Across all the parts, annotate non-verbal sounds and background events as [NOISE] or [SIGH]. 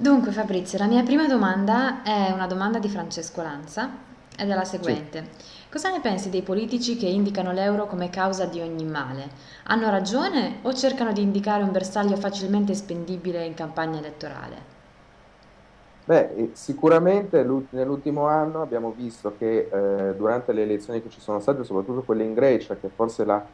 Dunque Fabrizio, la mia prima domanda è una domanda di Francesco Lanza ed è la seguente. Cosa ne pensi dei politici che indicano l'euro come causa di ogni male? Hanno ragione o cercano di indicare un bersaglio facilmente spendibile in campagna elettorale? Beh, eh, sicuramente l'ult- nell'ultimo anno abbiamo visto che eh, durante le elezioni che ci sono state, soprattutto quelle in Grecia, che forse la,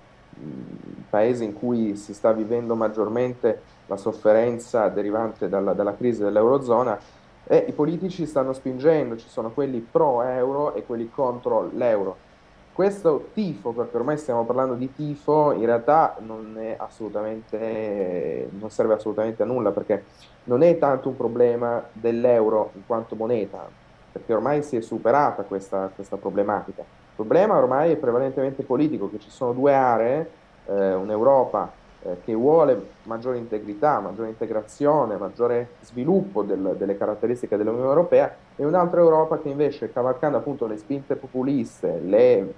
paese in cui si sta vivendo maggiormente la sofferenza derivante dalla, dalla crisi dell'Eurozona, eh, i politici stanno spingendo, ci sono quelli pro-euro e quelli contro l'euro. Questo tifo, perché ormai stiamo parlando di tifo, in realtà non non serve assolutamente a nulla, perché non è tanto un problema dell'euro in quanto moneta, perché ormai si è superata questa, questa problematica. Il problema ormai è prevalentemente politico, che ci sono due aree, eh, un'Europa eh, che vuole maggiore integrità, maggiore integrazione, maggiore sviluppo del- delle caratteristiche dell'Unione Europea e un'altra Europa che invece, cavalcando appunto le spinte populiste, le,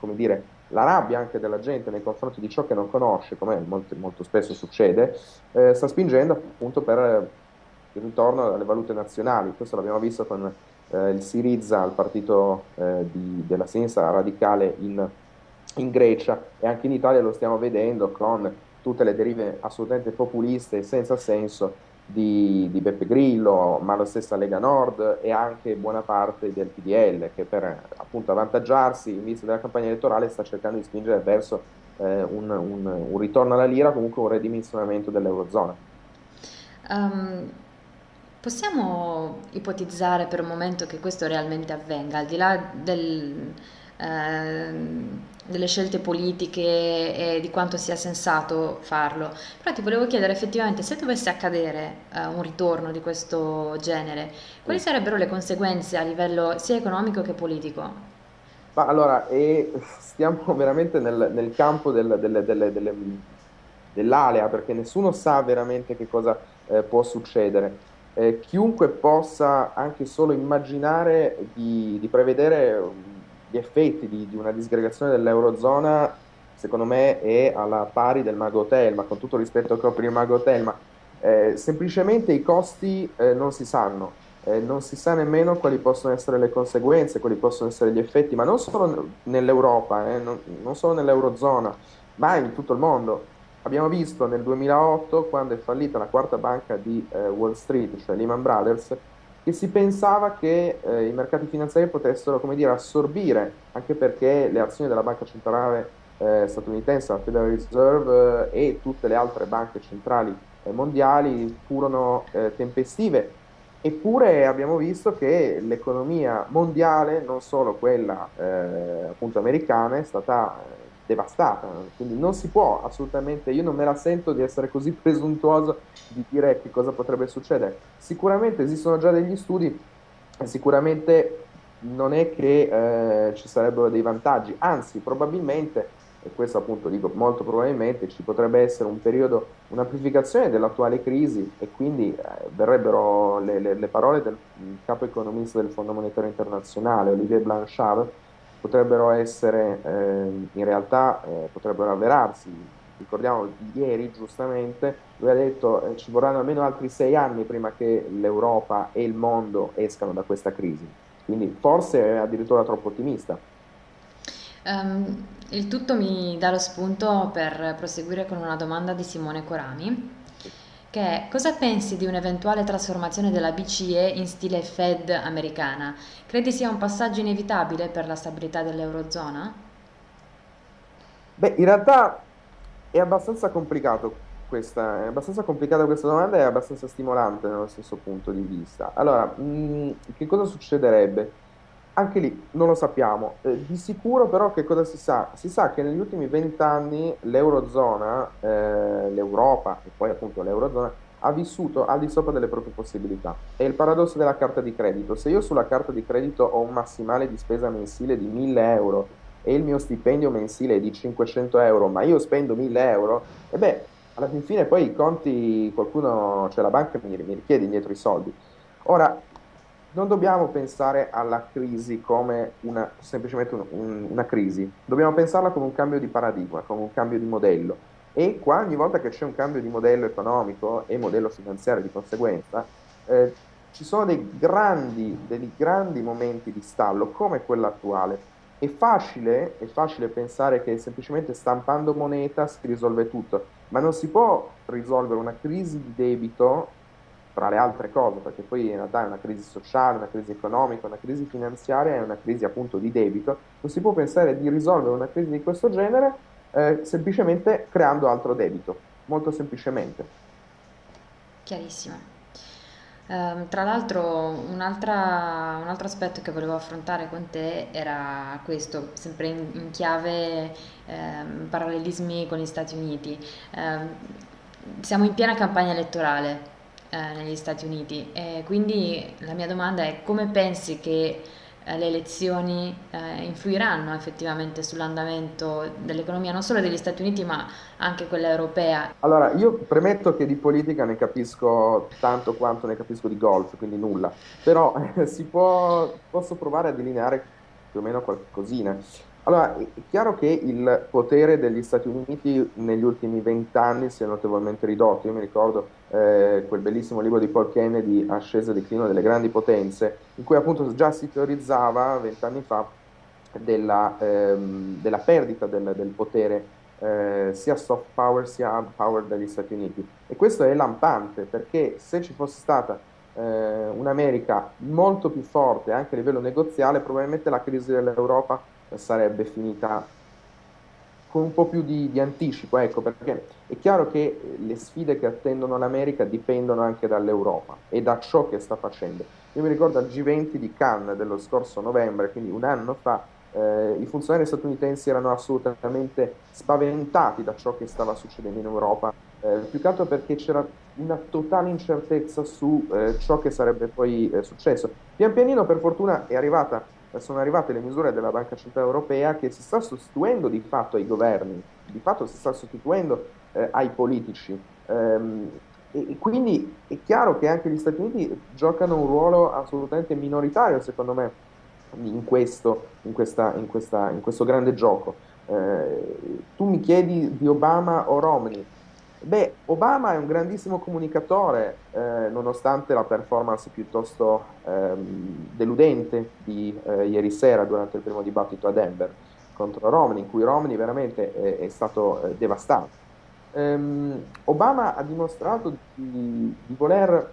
dire, la rabbia anche della gente nei confronti di ciò che non conosce, come molto, molto spesso succede, eh, sta spingendo appunto per il ritorno alle valute nazionali. Questo l'abbiamo visto con eh, il Syriza, il partito eh, di- della sinistra radicale in, in Grecia e anche in Italia lo stiamo vedendo con tutte le derive assolutamente populiste e senza senso di, di Beppe Grillo, ma la stessa Lega Nord e anche buona parte del PDL che per appunto avvantaggiarsi in vista della campagna elettorale sta cercando di spingere verso eh, un, un- un ritorno alla lira, comunque un ridimensionamento dell'Eurozona. Ehm, possiamo ipotizzare per un momento che questo realmente avvenga, al di là del, ehm, delle scelte politiche e di quanto sia sensato farlo, però ti volevo chiedere effettivamente se dovesse accadere, eh, un ritorno di questo genere, quali Sì. sarebbero le conseguenze a livello sia economico che politico? Ma allora, e stiamo [LAUGHS] veramente nel, nel campo del- delle- delle- delle- dell'alea, perché nessuno sa veramente che cosa eh, può succedere. Eh, chiunque possa anche solo immaginare di, di prevedere um, gli effetti di, di una disgregazione dell'Eurozona, secondo me è alla pari del Mago Hotel, ma con tutto rispetto che ho per il Mago Hotel, ma eh, semplicemente i costi eh, non si sanno. Eh, non si sa nemmeno quali possono essere le conseguenze, quali possono essere gli effetti, ma non solo nell'Europa, eh, non, non solo nell'Eurozona, ma in tutto il mondo. Abbiamo visto nel 2008, quando è fallita la quarta banca di eh, Wall Street, cioè Lehman Brothers, che si pensava che eh, i mercati finanziari potessero, dire, assorbire, anche perché le azioni della banca centrale eh, statunitense, la Federal Reserve eh, e tutte le altre banche centrali eh, mondiali furono eh, tempestive. Eppure abbiamo visto che l'economia mondiale, non solo quella appunto americana, è stata devastata. Quindi non si può assolutamente, io non me la sento di essere così presuntuoso di dire che cosa potrebbe succedere. Sicuramente esistono già degli studi sicuramente non è che eh, ci sarebbero dei vantaggi, anzi probabilmente, e questo appunto dico molto probabilmente, ci potrebbe essere un periodo un'amplificazione dell'attuale crisi e quindi eh, verrebbero le, le- le parole del capo economista del Fondo Monetario Internazionale, Olivier Blanchard, potrebbero essere, eh, in realtà, eh, potrebbero avverarsi. Ricordiamo ieri, giustamente, lui ha detto che ci vorranno almeno altri sei anni prima che l'Europa e il mondo escano da questa crisi. Quindi forse è addirittura troppo ottimista. Ehm, il tutto mi dà lo spunto per proseguire con una domanda di Simone Corami, che è cosa pensi di un'eventuale trasformazione della BCE in stile Fed americana? Credi sia un passaggio inevitabile per la stabilità dell'Eurozona? Beh, in realtà è abbastanza complicato questa, è abbastanza complicata questa domanda e è abbastanza stimolante nello stesso punto di vista. Allora, mh, che cosa succederebbe? Anche lì non lo sappiamo. Eh, di sicuro però che cosa si sa? Si sa che negli ultimi vent'anni l'Eurozona, eh, l'Europa e poi appunto l'Eurozona ha vissuto al di sopra delle proprie possibilità. È il paradosso della carta di credito. Se io sulla carta di credito ho un massimale di spesa mensile di 1000 euro e il mio stipendio mensile è di 500 euro, ma io spendo 1000 euro, e beh, alla fin fine poi i conti, qualcuno, cioè la banca mi, mi richiede indietro i soldi. Ora, non dobbiamo pensare alla crisi come una, semplicemente un- un- una crisi, dobbiamo pensarla come un cambio di paradigma, come un cambio di modello. E qua ogni volta che c'è un cambio di modello economico e modello finanziario di conseguenza, eh, ci sono dei grandi, dei grandi momenti di stallo come quello attuale. È facile, è facile pensare che semplicemente stampando moneta si risolve tutto, ma non si può risolvere una crisi di debito tra le altre cose, perché poi in realtà è una crisi sociale, una crisi economica, una crisi finanziaria e una crisi appunto di debito. Non si può pensare di risolvere una crisi di questo genere eh, semplicemente creando altro debito, molto semplicemente. Chiarissimo. Ehm, tra l'altro, un altro aspetto che volevo affrontare con te era questo, sempre in, in chiave ehm, parallelismi con gli Stati Uniti. Ehm, siamo in piena campagna elettorale eh, negli Stati Uniti e quindi la mia domanda è come pensi che eh, le elezioni eh, influiranno effettivamente sull'andamento dell'economia non solo degli Stati Uniti ma anche quella europea? Allora, io premetto che di politica ne capisco tanto quanto ne capisco di golf, quindi nulla, però [LAUGHS] eh, si può, posso provare a delineare più o meno qualcosina. Allora, è chiaro che il potere degli Stati Uniti negli ultimi vent'anni si è notevolmente ridotto. Io mi ricordo eh, quel bellissimo libro di Paul Kennedy, Ascesa e declino delle grandi potenze, in cui appunto già si teorizzava vent'anni fa della, ehm, della perdita del, del potere eh, sia soft power sia hard power degli Stati Uniti. E questo è lampante perché se ci fosse stata eh, un'America molto più forte anche a livello negoziale, probabilmente la crisi dell'Europa sarebbe finita con un po' più di, di, anticipo, ecco, perché è chiaro che le sfide che attendono l'America dipendono anche dall'Europa e da ciò che sta facendo. Io mi ricordo al G20 di Cannes dello scorso novembre, quindi un anno fa, eh, i funzionari statunitensi erano assolutamente spaventati da ciò che stava succedendo in Europa, eh, più che altro perché c'era una totale incertezza su eh, ciò che sarebbe poi eh, successo. Pian pianino, per fortuna, è arrivata sono arrivate le misure della Banca Centrale Europea che si sta sostituendo di fatto ai governi, di fatto si sta sostituendo eh, ai politici. Ehm, e, e quindi è chiaro che anche gli Stati Uniti giocano un ruolo assolutamente minoritario, secondo me, in questo, in questa, in questa, in questo grande gioco. Eh, tu mi chiedi di Obama o Romney. Beh, Obama è un grandissimo comunicatore, eh, nonostante la performance piuttosto ehm, deludente di eh, ieri sera durante il primo dibattito a Denver contro Romney, in cui Romney veramente è, è stato eh, devastato. Um, Obama ha dimostrato di, di, voler,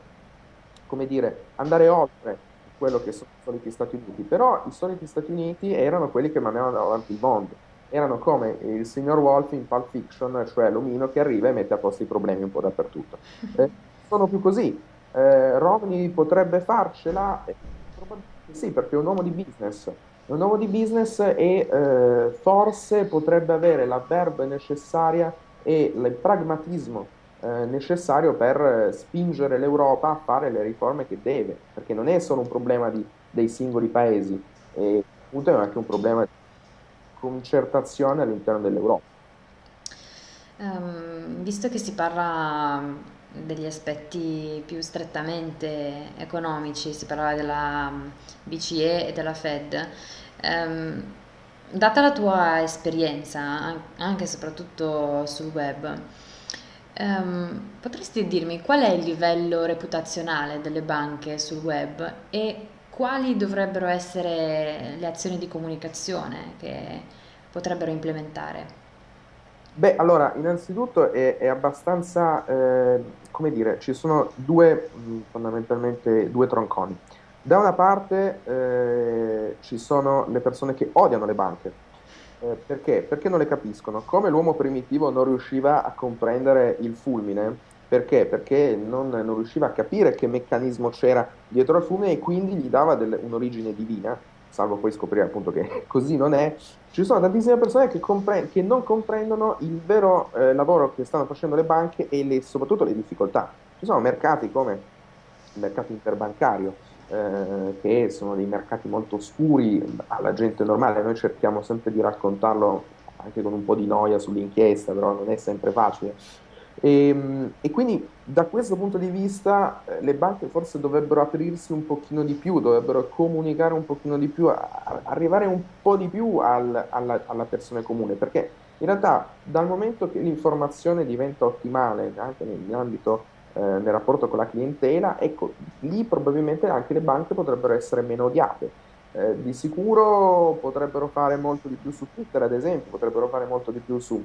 dire, andare oltre quello che sono i soliti Stati Uniti, però i soliti Stati Uniti erano quelli che mandavano avanti il mondo erano come il signor Wolf in Pulp Fiction, cioè l'omino che arriva e mette a posto i problemi un po' dappertutto. [LAUGHS] Eh, sono più così. Eh, Romney potrebbe farcela? Eh, sì, perché è un uomo di business. È un uomo di business e eh, forse potrebbe avere la verba necessaria e il pragmatismo eh, necessario per spingere l'Europa a fare le riforme che deve, perché non è solo un problema di, dei singoli paesi, è anche un problema di concertazione all'interno dell'Europa. Um, visto che si parla degli aspetti più strettamente economici, si parlava della BCE e della Fed, um, data la tua esperienza, anche e soprattutto sul web, um, potresti dirmi qual è il livello reputazionale delle banche sul web e quali dovrebbero essere le azioni di comunicazione che potrebbero implementare? Beh, allora, innanzitutto è, è abbastanza, eh, come dire, ci sono due, fondamentalmente, due tronconi. Da una parte eh, ci sono le persone che odiano le banche. Eh, perché? Perché non le capiscono. Come l'uomo primitivo non riusciva a comprendere il fulmine, perché? Perché non, non riusciva a capire che meccanismo c'era dietro al fulmine e quindi gli dava del, un'origine divina, salvo poi scoprire appunto che [LAUGHS] così non è. Ci sono tantissime persone che, compre- che non comprendono il vero eh, lavoro che stanno facendo le banche e le, soprattutto le difficoltà. Ci sono mercati come il mercato interbancario, eh, che sono dei mercati molto oscuri alla gente normale, noi cerchiamo sempre di raccontarlo anche con un po' di noia sull'inchiesta, però non è sempre facile e, ehm, e, quindi da questo punto di vista eh, le banche forse dovrebbero aprirsi un pochino di più, dovrebbero comunicare un pochino di più, arrivare un po' di più al, alla, alla, persona comune, perché in realtà dal momento che l'informazione diventa ottimale anche nell'ambito eh, nel rapporto con la clientela, ecco, lì probabilmente anche le banche potrebbero essere meno odiate. Eh, di sicuro potrebbero fare molto di più su Twitter, ad esempio, potrebbero fare molto di più su,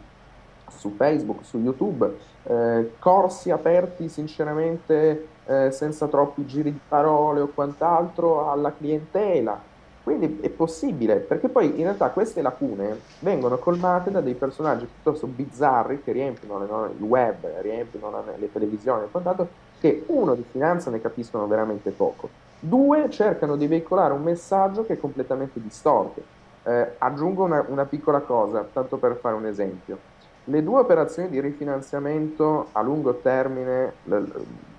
su Facebook, su YouTube, eh, corsi aperti sinceramente eh, senza troppi giri di parole o quant'altro alla clientela. Quindi è possibile, perché poi in realtà queste lacune vengono colmate da dei personaggi piuttosto bizzarri che riempiono le, il web, riempiono le televisioni e quant'altro, che uno di finanza ne capiscono veramente poco. Due, cercano di veicolare un messaggio che è completamente distorto. Eh, aggiungo una, una piccola cosa, tanto per fare un esempio. Le due operazioni di rifinanziamento a lungo termine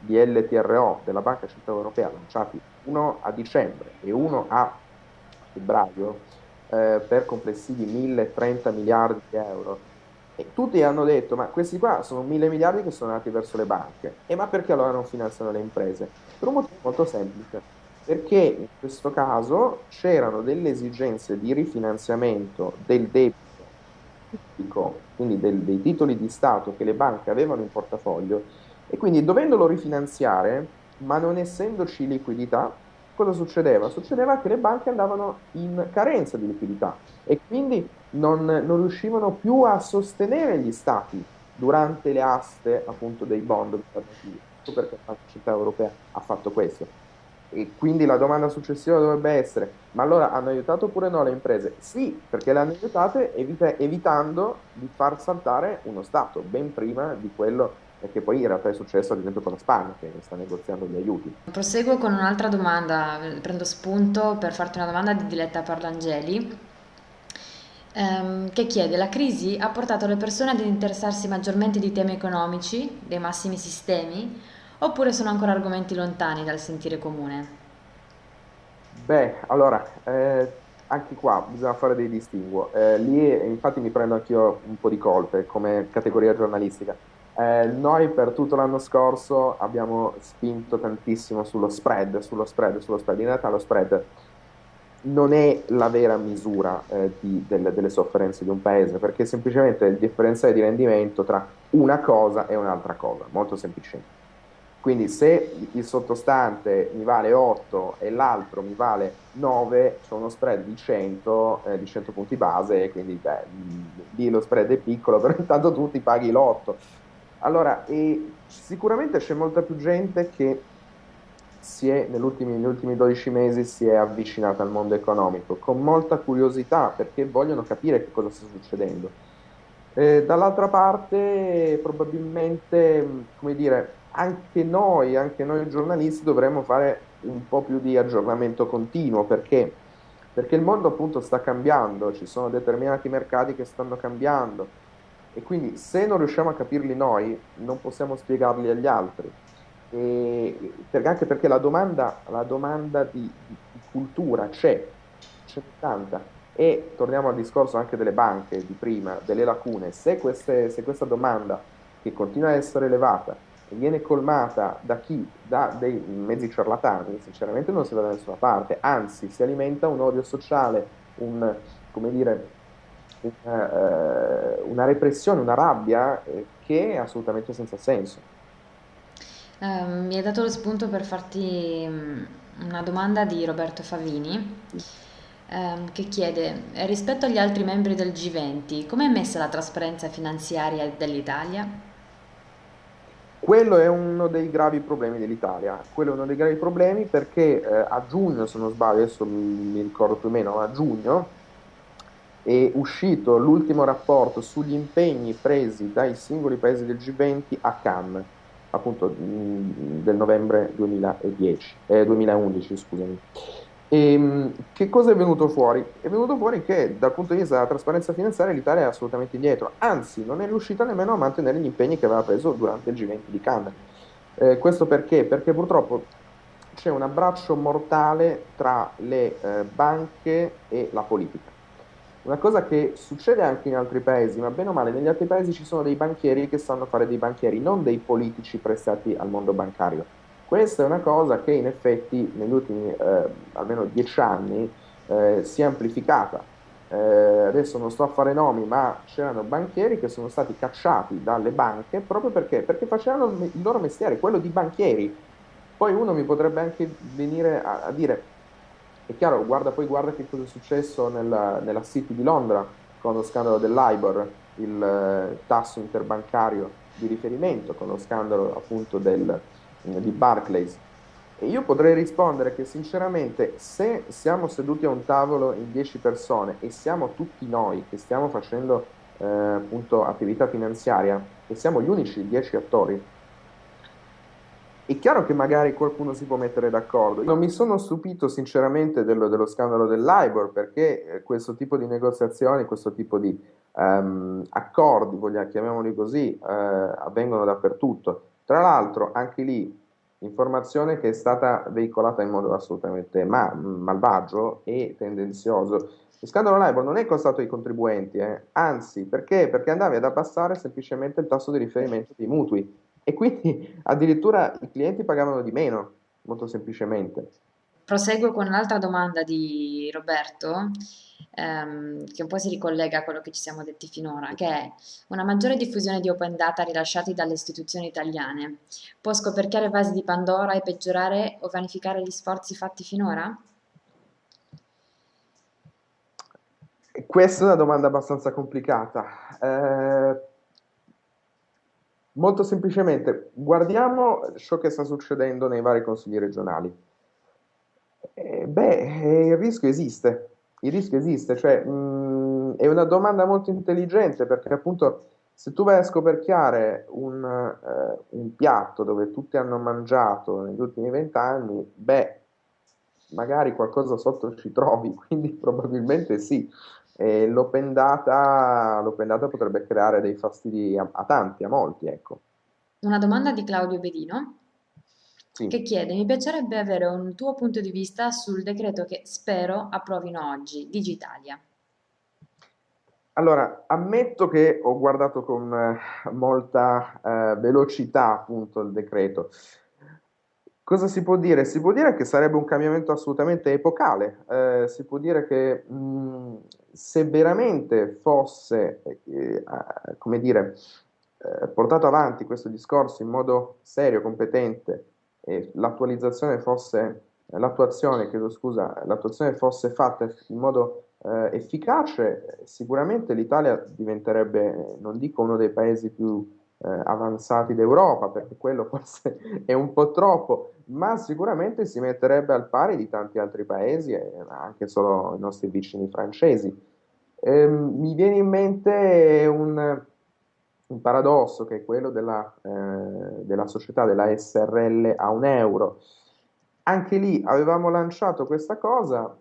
di LTRO della Banca Centrale Europea, lanciati uno a dicembre e uno a febbraio, eh, per complessivi 1030 miliardi di euro, e tutti hanno detto, ma questi qua sono mille miliardi che sono andati verso le banche, e ma perché allora non finanziano le imprese? Per un motivo molto semplice, perché in questo caso c'erano delle esigenze di rifinanziamento del debito quindi del, dei titoli di Stato che le banche avevano in portafoglio, e quindi dovendolo rifinanziare, ma non essendoci liquidità, cosa succedeva? Succedeva che le banche andavano in carenza di liquidità e quindi non, non riuscivano più a sostenere gli stati durante le aste appunto dei bond governativi. Ecco perché la città europea ha fatto questo. E quindi la domanda successiva dovrebbe essere: ma allora hanno aiutato oppure no le imprese? Sì, perché le hanno aiutate evita- evitando di far saltare uno Stato ben prima di quello che poi in realtà è successo ad esempio con la Spagna che sta negoziando gli aiuti. Proseguo con un'altra domanda, prendo spunto per farti una domanda di Diletta Parlangeli ehm, che chiede la crisi ha portato le persone ad interessarsi maggiormente di temi economici, dei massimi sistemi, oppure sono ancora argomenti lontani dal sentire comune? Beh, allora, eh, anche qua bisogna fare dei distinguo. Eh, lì infatti mi prendo anch'io un po' di colpe come categoria giornalistica eh, noi per tutto l'anno scorso abbiamo spinto tantissimo sullo spread, sullo spread, sullo spread. In realtà lo spread non è la vera misura eh, di, del, delle sofferenze di un paese, perché semplicemente il differenziale di rendimento tra una cosa e un'altra cosa, molto semplicemente. Quindi se il sottostante mi vale 8 e l'altro mi vale 9, c'è uno spread di 100, eh, di 100 punti base, quindi beh, lì lo spread è piccolo, [LAUGHS] però intanto tu ti paghi l'8 allora, sicuramente c'è molta più gente che è, negli ultimi, negli ultimi 12 mesi si è avvicinata al mondo economico con molta curiosità perché vogliono capire che cosa sta succedendo. Eh, dall'altra parte, probabilmente, come dire, anche noi, anche noi giornalisti dovremmo fare un po' più di aggiornamento continuo perché? Perché il mondo appunto sta cambiando, ci sono determinati mercati che stanno cambiando e quindi se non riusciamo a capirli noi, non possiamo spiegarli agli altri. E, anche perché la domanda, la domanda di, di, di, cultura c'è, c'è tanta. E torniamo al discorso anche delle banche di prima, delle lacune. Se, queste, se questa domanda, che continua a essere elevata, viene colmata da chi? Da dei mezzi ciarlatani, sinceramente non si va da nessuna parte, anzi si alimenta un odio sociale, un, dire, una, eh, una repressione, una rabbia eh, che è assolutamente senza senso. Eh, mi hai dato lo spunto per farti mm, una domanda di Roberto Favini ehm, che chiede rispetto agli altri membri del G20 come è messa la trasparenza finanziaria dell'Italia? Quello è uno dei gravi problemi dell'Italia, quello è uno dei gravi problemi perché eh, a giugno, se non sbaglio, adesso mi, ricordo più o meno, a giugno è uscito l'ultimo rapporto sugli impegni presi dai singoli paesi del G20 a Cannes, appunto del novembre 2010, eh, 2011. Scusami. E, ehm, che cosa è venuto fuori? È venuto fuori che dal punto di vista della trasparenza finanziaria l'Italia è assolutamente indietro, anzi non è riuscita nemmeno a mantenere gli impegni che aveva preso durante il G20 di Cannes. Eh, questo perché? Perché purtroppo c'è un abbraccio mortale tra le eh, banche e la politica. Una cosa che succede anche in altri paesi, ma bene o male, negli altri paesi ci sono dei banchieri che sanno fare dei banchieri, non dei politici prestati al mondo bancario. Questa è una cosa che in effetti negli ultimi eh, almeno dieci anni eh, si è amplificata. eh, adesso non sto a fare nomi, ma c'erano banchieri che sono stati cacciati dalle banche proprio perché, perché facevano il loro mestiere, quello di banchieri. Poi uno mi potrebbe anche venire a, a dire, è chiaro, guarda poi guarda che cosa è successo nella, nella City di Londra con lo scandalo dell'IBOR, il eh, tasso interbancario di riferimento, con lo scandalo appunto del, di Barclays. E io potrei rispondere che sinceramente se siamo seduti a un tavolo in 10 persone e siamo tutti noi che stiamo facendo eh, appunto attività finanziaria e siamo gli unici 10 attori, è chiaro che magari qualcuno si può mettere d'accordo. Non mi sono stupito sinceramente dello, dello scandalo dell'IBOR perché eh, questo tipo di negoziazioni, questo tipo di um, accordi, vogliamo, chiamiamoli così, uh, avvengono dappertutto. Tra l'altro anche lì informazione che è stata veicolata in modo assolutamente ma- malvagio e tendenzioso. Il scandalo LIBOR non è costato ai contribuenti, eh. anzi, perché? Perché andavi ad abbassare semplicemente il tasso di riferimento dei mutui e quindi [LAUGHS] addirittura i clienti pagavano di meno, molto semplicemente. Proseguo con un'altra domanda di Roberto ehm, che un po' si ricollega a quello che ci siamo detti finora, che è una maggiore diffusione di open data rilasciati dalle istituzioni italiane può scoperchiare vasi di Pandora e peggiorare o vanificare gli sforzi fatti finora? Questa è una domanda abbastanza complicata. Eh, molto semplicemente, guardiamo ciò che sta succedendo nei vari consigli regionali. Eh, beh, il rischio esiste, il rischio esiste, cioè mh, è una domanda molto intelligente perché appunto se tu vai a scoperchiare un, eh, un piatto dove tutti hanno mangiato negli ultimi vent'anni, beh, magari qualcosa sotto ci trovi, [LAUGHS] quindi probabilmente sì. L'open data, l'open data potrebbe creare dei fastidi a, a tanti, a molti, ecco. Una domanda di Claudio Bedino sì. che chiede: Mi piacerebbe avere un tuo punto di vista sul decreto che spero approvino oggi, Digitalia. Allora, ammetto che ho guardato con eh, molta eh, velocità appunto il decreto. Cosa si può dire? Si può dire che sarebbe un cambiamento assolutamente epocale, eh, si può dire che mh, se veramente fosse, eh, come dire, eh, portato avanti questo discorso in modo serio, competente, l'attualizzazione fosse, l'attuazione, chiedo scusa, l'attuazione fosse fatta in modo eh, efficace, sicuramente l'Italia diventerebbe, non dico uno dei paesi più eh, avanzati d'Europa, perché quello [LAUGHS] forse è un po' troppo, ma sicuramente si metterebbe al pari di tanti altri paesi, e anche solo i nostri vicini francesi. Eh, mi viene in mente un, un paradosso che è quello della, eh, della società della SRL a un euro. Anche lì avevamo lanciato questa cosa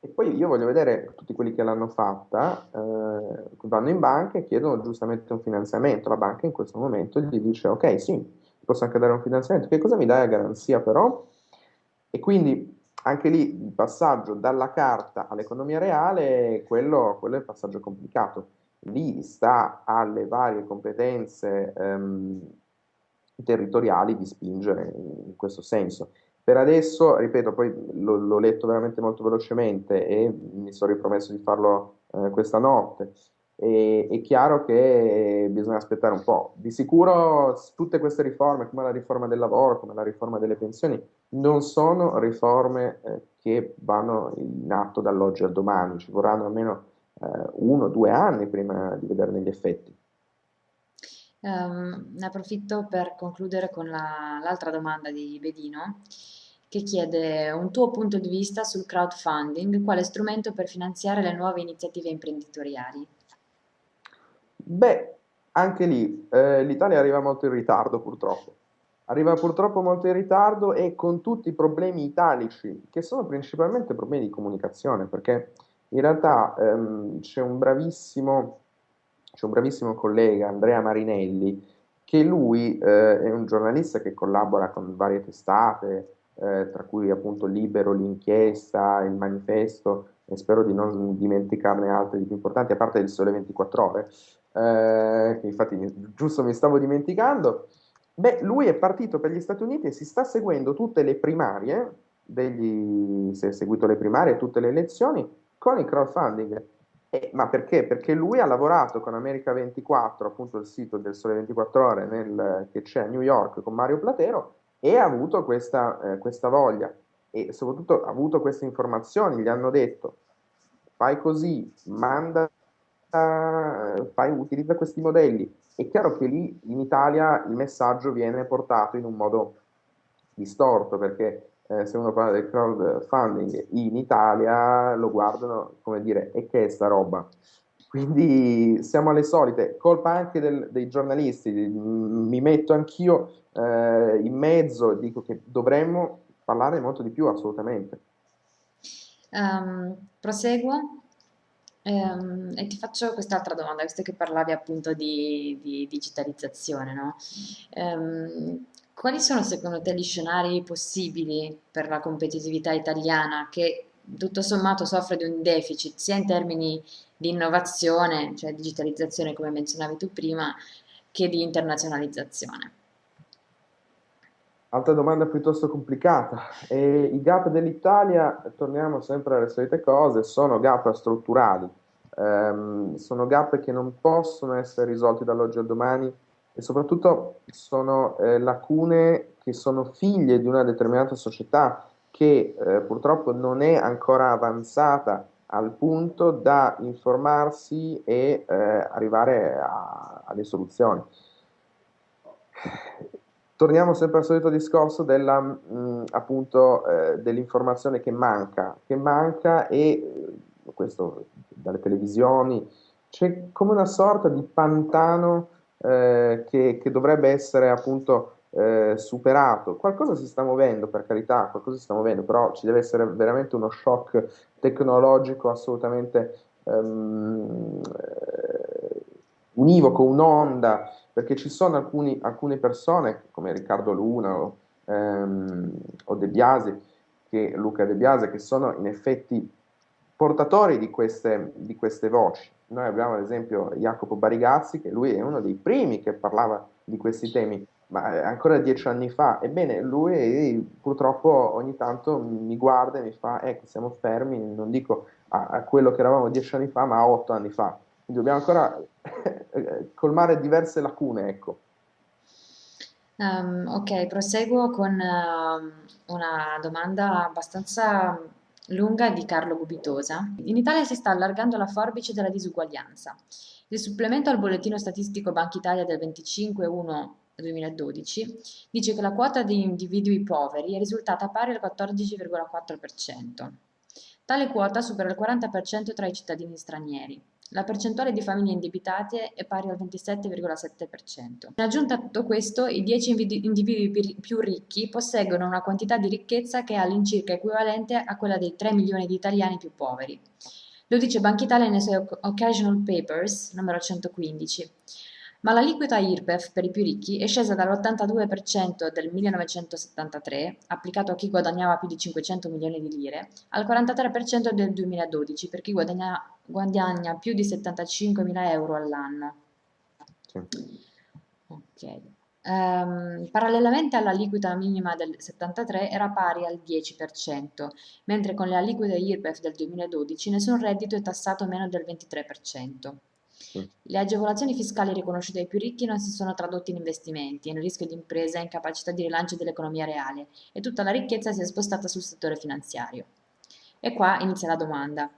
e poi io voglio vedere tutti quelli che l'hanno fatta, eh, vanno in banca e chiedono giustamente un finanziamento. La banca in questo momento gli dice ok sì, posso anche dare un finanziamento, che cosa mi dai a garanzia però? E quindi anche lì il passaggio dalla carta all'economia reale, quello, quello è il passaggio complicato lì sta alle varie competenze ehm, territoriali di spingere in questo senso. Per adesso, ripeto, poi l'ho, letto veramente molto velocemente e mi sono ripromesso di farlo eh, questa notte. E, è chiaro che bisogna aspettare un po'. Di sicuro tutte queste riforme, come la riforma del lavoro, come la riforma delle pensioni, non sono riforme eh, che vanno in atto dall'oggi al domani, ci vorranno almeno eh, uno o due anni prima di vederne gli effetti. Um, ne approfitto per concludere con la, l'altra domanda di Bedino che chiede un tuo punto di vista sul crowdfunding, quale strumento per finanziare le nuove iniziative imprenditoriali. Beh, anche lì eh, l'Italia arriva molto in ritardo purtroppo. Arriva purtroppo molto in ritardo e con tutti i problemi italici, che sono principalmente problemi di comunicazione, perché in realtà ehm, c'è un bravissimo, c'è un bravissimo collega, Andrea Marinelli, che lui eh, è un giornalista che collabora con varie testate, eh, tra cui appunto Libero, l'Inchiesta, il Manifesto, e spero di non dimenticarne altre di più importanti, a parte il Sole 24 Ore, eh, infatti giusto mi stavo dimenticando. Beh, lui è partito per gli Stati Uniti e si sta seguendo tutte le primarie, degli, si è seguito le primarie, tutte le elezioni, con il crowdfunding. Eh, ma perché? Perché lui ha lavorato con America 24, appunto il sito del Sole 24 Ore nel- che c'è a New York con Mario Platero e ha avuto questa, eh, questa voglia e soprattutto ha avuto queste informazioni, gli hanno detto fai così, manda, fai, utilizza questi modelli. È chiaro che lì in Italia il messaggio viene portato in un modo distorto perché eh, se uno parla del crowdfunding in Italia lo guardano come dire e che è sta roba? Quindi siamo alle solite, colpa anche del- dei giornalisti, mi metto anch'io eh, in mezzo e dico che dovremmo parlare molto di più, assolutamente. Ehm, proseguo Ehm, e ti faccio quest'altra domanda, visto che parlavi appunto di, di digitalizzazione, no? Ehm, quali sono secondo te gli scenari possibili per la competitività italiana che tutto sommato soffre di un deficit sia in termini di innovazione, cioè digitalizzazione come menzionavi tu prima, che di internazionalizzazione? Altra domanda piuttosto complicata. E I gap dell'Italia, torniamo sempre alle solite cose, sono gap strutturali, Ehm, sono gap che non possono essere risolti dall'oggi al domani e soprattutto sono eh, lacune che sono figlie di una determinata società che eh, purtroppo non è ancora avanzata al punto da informarsi e eh, arrivare a, a soluzioni. Torniamo sempre al solito discorso della, mh, appunto, eh, dell'informazione che manca, che manca e eh, questo dalle televisioni, c'è come una sorta di pantano eh, che, che dovrebbe essere appunto eh, superato. Qualcosa si sta muovendo, per carità, qualcosa si sta muovendo, però ci deve essere veramente uno shock tecnologico assolutamente ehm, eh, univoco, un'onda, perché ci sono alcuni, alcune persone, come Riccardo Luna o, ehm, o De Biasi, che, Luca De Biasi, che sono in effetti portatori di queste, di queste voci. Noi abbiamo ad esempio Jacopo Barigazzi, che lui è uno dei primi che parlava di questi temi, ma eh, ancora dieci anni fa. Ebbene, lui purtroppo ogni tanto mi guarda e mi fa, ecco, siamo fermi, non dico a, a quello che eravamo dieci anni fa, ma a otto anni fa. Quindi dobbiamo ancora [LAUGHS] colmare diverse lacune, ecco. Um, ok, proseguo con uh, una domanda abbastanza lunga di Carlo Gubitosa. In Italia si sta allargando la forbice della disuguaglianza. Il supplemento al bollettino statistico Banca Italia del 25-1-2012 dice che la quota di individui poveri è risultata pari al 14,4%. Tale quota supera il 40% tra i cittadini stranieri. La percentuale di famiglie indebitate è pari al 27,7%. In aggiunta a tutto questo, i 10 individui più ricchi posseggono una quantità di ricchezza che è all'incirca equivalente a quella dei 3 milioni di italiani più poveri. Lo dice Banca Italia nei suoi Occasional Papers, numero 115. Ma l'aliquota IRPEF per i più ricchi è scesa dall'82% del 1973, applicato a chi guadagnava più di 500 milioni di lire, al 43% del 2012 per chi guadagna, guadagna più di 75 mila euro all'anno. Ok. Um, parallelamente all'aliquota minima del 73 era pari al 10%, mentre con le aliquote IRPEF del 2012 nessun reddito è tassato meno del 23%. Le agevolazioni fiscali riconosciute ai più ricchi non si sono tradotte in investimenti, in rischio di impresa e in capacità di rilancio dell'economia reale e tutta la ricchezza si è spostata sul settore finanziario. E qua inizia la domanda.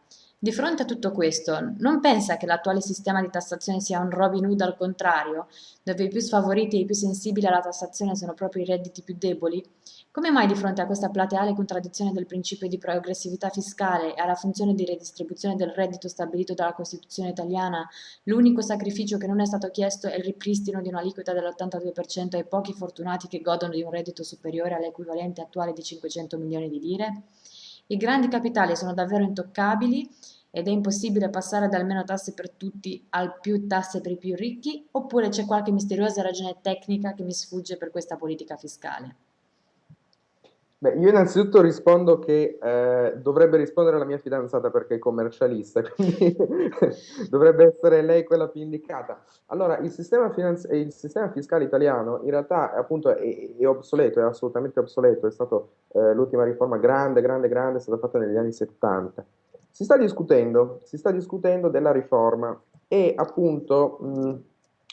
Di fronte a tutto questo, non pensa che l'attuale sistema di tassazione sia un Robin Hood al contrario, dove i più sfavoriti e i più sensibili alla tassazione sono proprio i redditi più deboli? Come mai di fronte a questa plateale contraddizione del principio di progressività fiscale e alla funzione di redistribuzione del reddito stabilito dalla Costituzione italiana, l'unico sacrificio che non è stato chiesto è il ripristino di un'aliquota dell'82% ai pochi fortunati che godono di un reddito superiore all'equivalente attuale di 500 milioni di lire? I grandi capitali sono davvero intoccabili ed è impossibile passare da almeno tasse per tutti al più tasse per i più ricchi, oppure c'è qualche misteriosa ragione tecnica che mi sfugge per questa politica fiscale? Beh, io innanzitutto rispondo che eh, dovrebbe rispondere la mia fidanzata perché è commercialista, [LAUGHS] quindi dovrebbe essere lei quella più indicata. Allora, il sistema, finanzi- il sistema fiscale italiano in realtà appunto è, è, obsoleto, è assolutamente obsoleto, è stata eh, l'ultima riforma grande, grande, grande, è stata fatta negli anni 70. Si sta discutendo, si sta discutendo della riforma e appunto mh,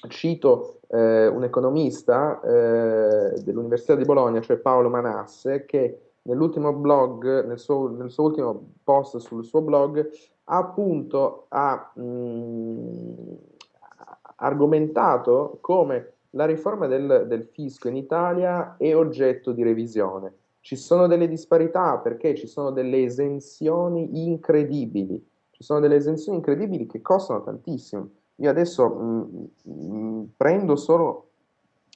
cito eh, un economista eh, dell'Università di Bologna, cioè Paolo Manasse, che nell'ultimo blog, nel suo, nel suo, ultimo post sul suo blog, ha appunto ha, mh, argomentato come la riforma del, del fisco in Italia è oggetto di revisione. Ci sono delle disparità perché ci sono delle esenzioni incredibili, ci sono delle esenzioni incredibili che costano tantissimo. Io adesso mh, mh, prendo solo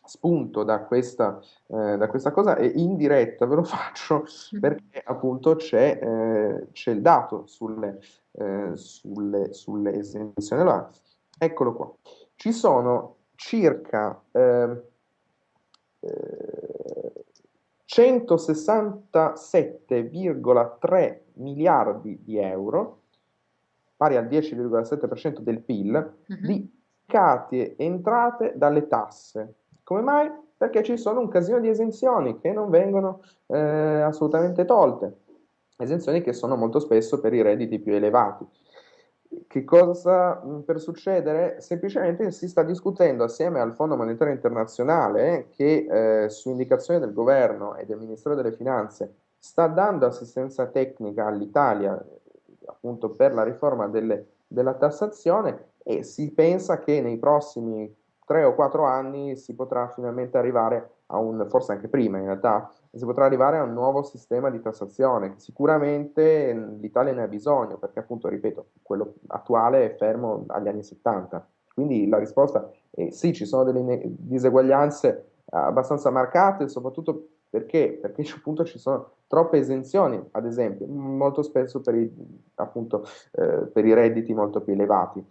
spunto da questa, eh, da questa cosa e in diretta ve lo [LAUGHS] faccio perché appunto c'è, eh, c'è il dato sulle, eh, sulle, sulle esenzioni. Allora, eccolo qua. Ci sono circa 167,3 eh, miliardi di euro, pari al 10,7% del PIL, uh-huh. di cati entrate dalle tasse. Come mai? Perché ci sono un casino di esenzioni che non vengono eh, assolutamente tolte, esenzioni che sono molto spesso per i redditi più elevati. Che cosa per succedere? Semplicemente si sta discutendo assieme al Fondo Monetario Internazionale che eh, su indicazione del governo e del Ministero delle Finanze sta dando assistenza tecnica all'Italia appunto per la riforma delle, della tassazione e si pensa che nei prossimi tre o quattro anni si potrà finalmente arrivare a un, forse anche prima in realtà, si potrà arrivare a un nuovo sistema di tassazione. Sicuramente l'Italia ne ha bisogno, perché appunto, ripeto, quello attuale è fermo agli anni 70. Quindi la risposta è sì, ci sono delle diseguaglianze abbastanza marcate, soprattutto perché? Perché [LAUGHS] appunto ci sono troppe esenzioni, ad esempio, molto spesso per i, appunto, eh, per i redditi molto più elevati.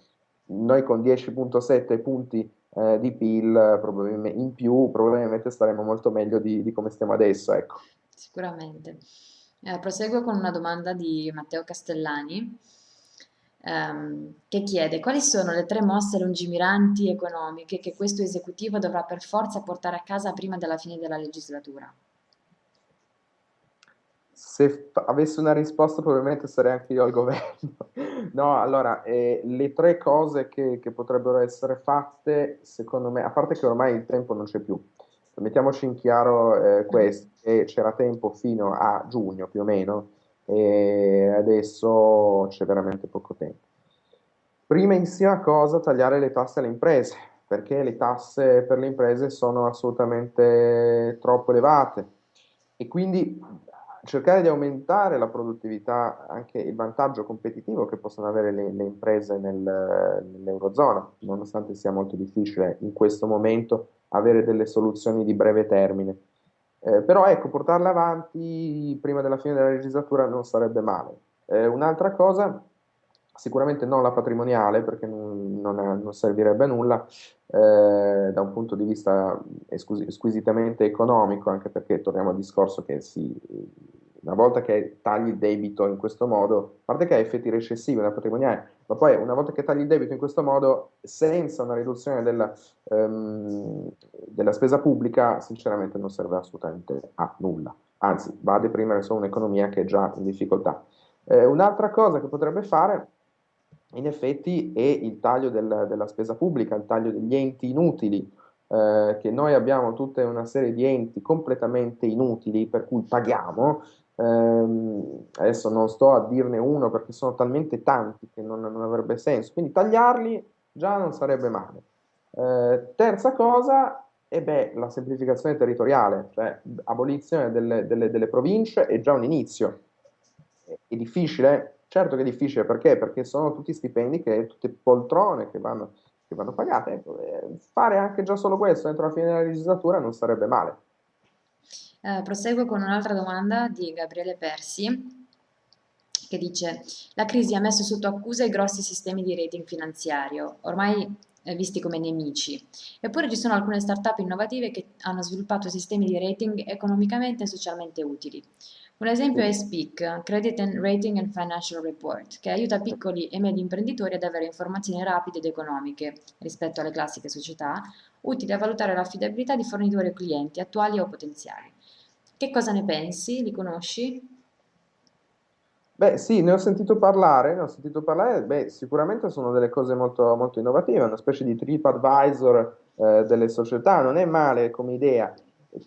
Noi con 10.7 punti eh, di PIL in più, probabilmente staremo molto meglio di, di come stiamo adesso. Ecco. Sicuramente. Eh, proseguo con una domanda di Matteo Castellani ehm, che chiede quali sono le tre mosse lungimiranti economiche che questo esecutivo dovrà per forza portare a casa prima della fine della legislatura se avessi una risposta probabilmente sarei anche io al governo. [LAUGHS] no, allora, eh, le tre cose che, che, potrebbero essere fatte, secondo me, a parte che ormai il tempo non c'è più, mettiamoci in chiaro eh, questo, che c'era tempo fino a giugno più o meno, e adesso c'è veramente poco tempo. Prima in cosa tagliare le tasse alle imprese, perché le tasse per le imprese sono assolutamente troppo elevate e quindi cercare di aumentare la produttività, anche il vantaggio competitivo che possono avere le, le imprese nel, nell'Eurozona, nonostante sia molto difficile in questo momento avere delle soluzioni di breve termine. Eh, però ecco, portarle avanti prima della fine della legislatura non sarebbe male. Eh, un'altra cosa, sicuramente non la patrimoniale, perché non, non, non servirebbe a nulla, eh, da un punto di vista squisitamente economico, anche perché torniamo al discorso che si, una volta che tagli il debito in questo modo, a parte che ha effetti recessivi nella patrimoniale, ma poi una volta che tagli il debito in questo modo, senza una riduzione della, um, della spesa pubblica, sinceramente non serve assolutamente a nulla, anzi va a deprimere solo un'economia che è già in difficoltà. Eh, un'altra cosa che potrebbe fare in effetti è il taglio del, della spesa pubblica, il taglio degli enti inutili, eh, che noi abbiamo tutta una serie di enti completamente inutili per cui paghiamo. Eh, adesso non sto a dirne uno perché sono talmente tanti che non, non avrebbe senso, quindi tagliarli già non sarebbe male. Eh, terza cosa, e beh, la semplificazione territoriale, cioè abolizione delle, delle, delle province è già un inizio. È difficile, Certo che è difficile perché? Perché sono tutti stipendi, che, tutte poltrone che vanno, che vanno pagate. Ecco, fare anche già solo questo entro la fine della legislatura non sarebbe male. Eh, proseguo con un'altra domanda di Gabriele Persi che dice la crisi ha messo sotto accusa i grossi sistemi di rating finanziario, ormai eh, visti come nemici. Eppure ci sono alcune start-up innovative che hanno sviluppato sistemi di rating economicamente e socialmente utili. Un esempio è SPIC, Credit and Rating and Financial Report, che aiuta piccoli e medi imprenditori ad avere informazioni rapide ed economiche rispetto alle classiche società, utili a valutare l'affidabilità di fornitori o clienti attuali o potenziali. Che cosa ne pensi? Li conosci? Beh, sì, ne ho sentito parlare, ne ho sentito parlare, beh, sicuramente sono delle cose molto, molto innovative, una specie di TripAdvisor eh, delle società, non è male come idea.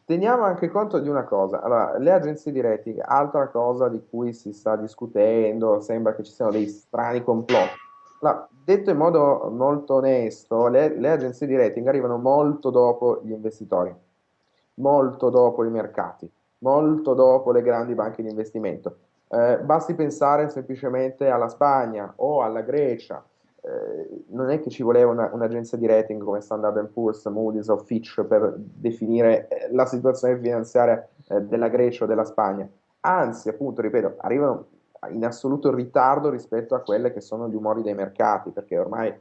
Teniamo anche conto di una cosa, allora, le agenzie di rating, altra cosa di cui si sta discutendo, sembra che ci siano dei strani complotti. Allora, detto in modo molto onesto, le, le agenzie di rating arrivano molto dopo gli investitori, molto dopo i mercati, molto dopo le grandi banche di investimento. Eh, basti pensare semplicemente alla Spagna o alla Grecia. Eh, non è che ci voleva una- un'agenzia di rating come Standard Poor's, Moody's o Fitch per definire eh, la situazione finanziaria eh, della Grecia o della Spagna. Anzi, appunto, ripeto, arrivano in assoluto ritardo rispetto a quelle che sono gli umori dei mercati, perché ormai eh,